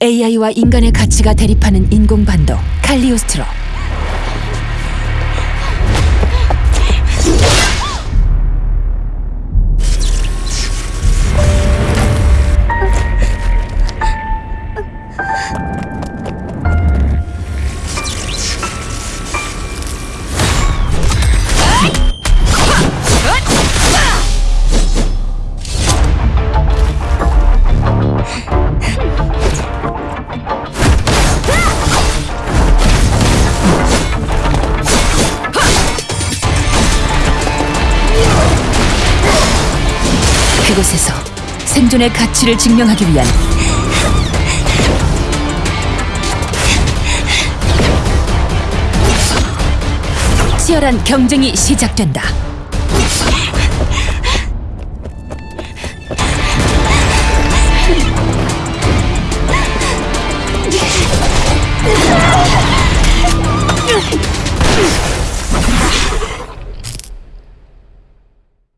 AI와 인간의 가치가 대립하는 인공반도 칼리오스트로 그곳에서 생존의 가치를 증명하기 위한 치열한 경쟁이 시작된다.